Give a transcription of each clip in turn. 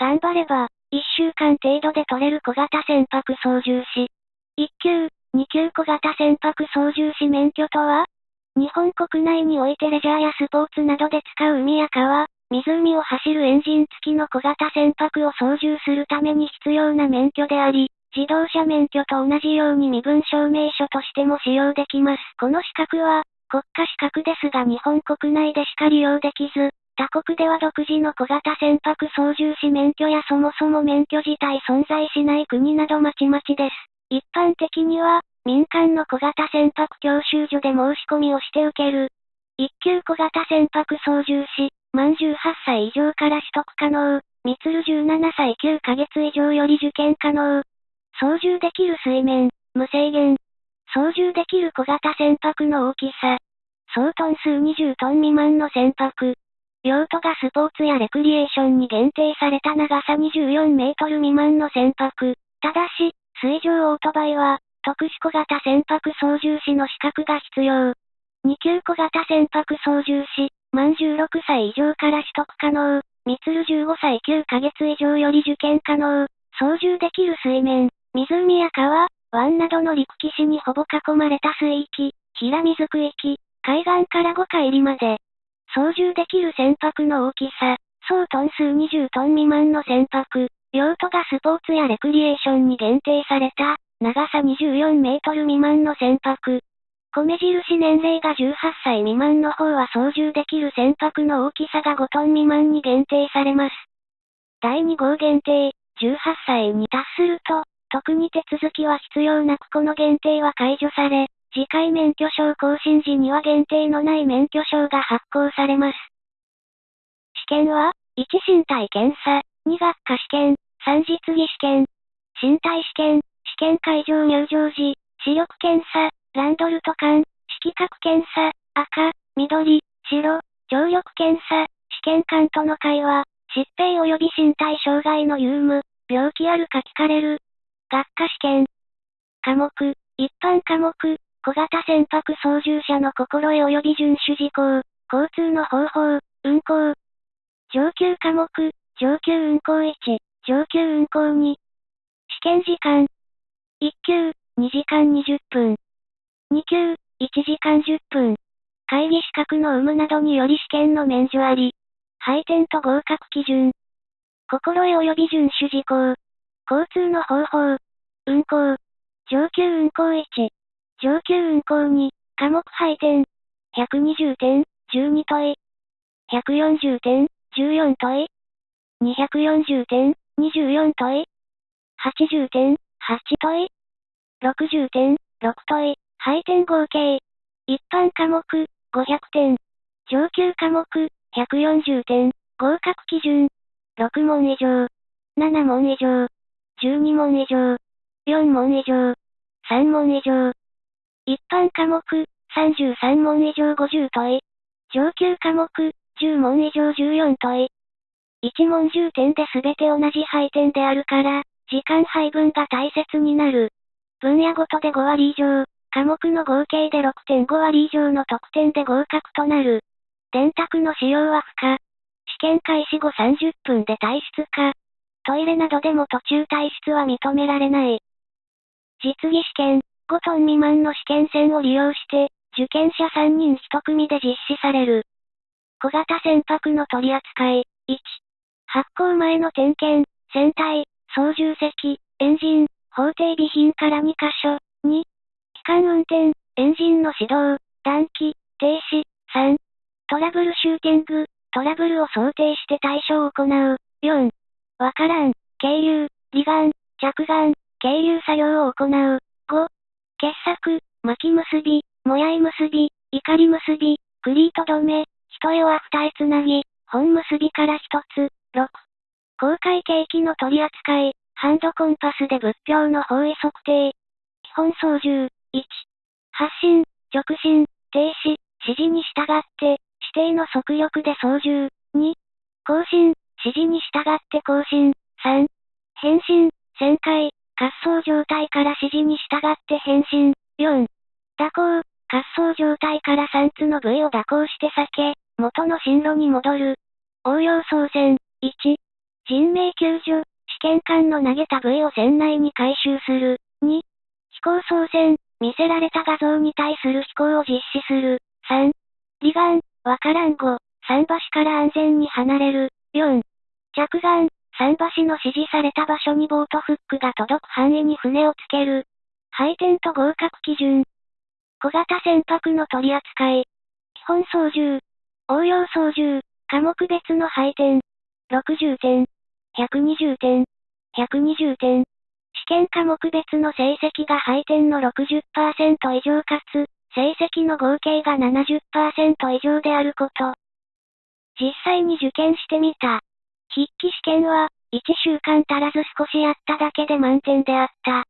頑張れば、1週間程度で取れる小型船舶操縦士。1級、2級小型船舶操縦士免許とは？日本国内においてレジャーやスポーツなどで使う海や川、湖を走るエンジン付きの小型船舶を操縦するために必要な免許であり、自動車免許と同じように身分証明書としても使用できます。この資格は、国家資格ですが日本国内でしか利用できず、他国では独自の小型船舶操縦士免許やそもそも免許自体存在しない国などまちまちです。一般的には、民間の小型船舶教習所で申し込みをして受ける。一級小型船舶操縦士、満18歳以上から取得可能。みつる17歳9ヶ月以上より受験可能。操縦できる水面、無制限。操縦できる小型船舶の大きさ。総トン数20トン未満の船舶。用途がスポーツやレクリエーションに限定された長さ24メートル未満の船舶。ただし、水上オートバイは、特殊小型船舶操縦士の資格が必要。2級小型船舶操縦士、満16歳以上から取得可能。みつる15歳9ヶ月以上より受験可能。操縦できる水面、湖や川、湾などの陸基地にほぼ囲まれた水域、平水区域、海岸から5海里まで、操縦できる船舶の大きさ、総トン数20トン未満の船舶、用途がスポーツやレクリエーションに限定された、長さ24メートル未満の船舶。米印年齢が18歳未満の方は操縦できる船舶の大きさが5トン未満に限定されます。第2号限定、18歳に達すると、特に手続きは必要なくこの限定は解除され、次回免許証更新時には限定のない免許証が発行されます。試験は、1身体検査、2学科試験、3実技試験、身体試験、試験会場入場時、視力検査、ランドルト管、色覚検査、赤、緑、白、聴力検査、試験官との会話、疾病及び身体障害の有無、病気あるか聞かれる。学科試験。科目、一般科目、小型船舶操縦者の心得及び遵守事項、交通の方法、運行。上級科目、上級運行1、上級運行2。試験時間。1級、2時間20分。2級、1時間10分。会議資格の有無などにより試験の免除あり。配点と合格基準。心得及び遵守事項。交通の方法。運行。上級運行1。上級運行2、科目配点。120点、12問い。140点、14問い。240点、24問い。80点、8問い。60点、6問い。配点合計。一般科目、500点。上級科目、140点。合格基準。6問以上。7問以上。12問以上。4問以上。3問以上。一般科目、33問以上50問い。上級科目、10問以上14問い。1問10点で全て同じ配点であるから、時間配分が大切になる。分野ごとで5割以上、科目の合計で6.5割以上の得点で合格となる。電卓の使用は不可。試験開始後30分で退出か。トイレなどでも途中退出は認められない。実技試験。5トン未満の試験船を利用して、受験者3人1組で実施される。小型船舶の取り扱い。1、発行前の点検、船体、操縦席、エンジン、法定備品から2カ所。2、機関運転、エンジンの始動、暖気、停止。3、トラブルシューティング、トラブルを想定して対処を行う。4、わからん、経由、離岸、着岸、経由作業を行う。傑作、巻き結び、もやい結び、怒り結び、クリート止め、一重は二重つなぎ、本結びから一つ、6。公開景気の取り扱い、ハンドコンパスで物標の方位測定。基本操縦、1。発進、直進、停止、指示に従って、指定の速力で操縦。2。更新、指示に従って更新。3。変身、旋回、滑走状態から指示に従って変身。4. 蛇行、滑走状態から3つの部位を蛇行して避け、元の進路に戻る。応用操船。1. 人命救助、試験管の投げた部位を船内に回収する。2、飛行操船、見せられた画像に対する飛行を実施する。3、離岸、わからん語、桟橋から安全に離れる。4、着岸、桟橋の指示された場所にボートフックが届く範囲に船をつける。配点と合格基準。小型船舶の取り扱い。基本操縦。応用操縦。科目別の配点。60点。120点。120点。試験科目別の成績が配点の60%以上かつ、成績の合計が70%以上であること。実際に受験してみた。筆記試験は、1週間足らず少しやっただけで満点であった。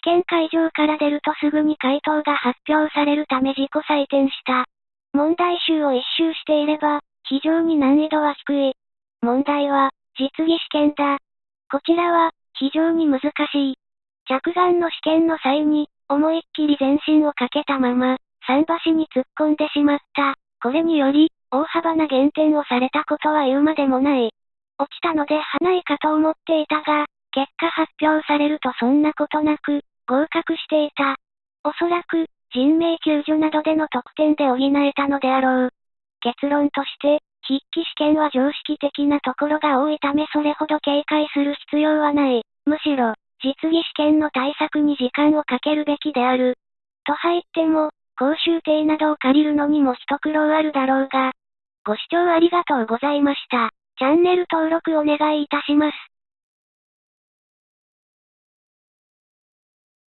試験会場から出るとすぐに回答が発表されるため自己採点した。問題集を一周していれば、非常に難易度は低い。問題は、実技試験だ。こちらは、非常に難しい。着岸の試験の際に、思いっきり全身をかけたまま、桟橋に突っ込んでしまった。これにより、大幅な減点をされたことは言うまでもない。落ちたのではないかと思っていたが、結果発表されるとそんなことなく、合格していた。おそらく、人命救助などでの得点で補えたのであろう。結論として、筆記試験は常識的なところが多いためそれほど警戒する必要はない。むしろ、実技試験の対策に時間をかけるべきである。と入っても、講習艇などを借りるのにも一苦労あるだろうが。ご視聴ありがとうございました。チャンネル登録お願いいたします。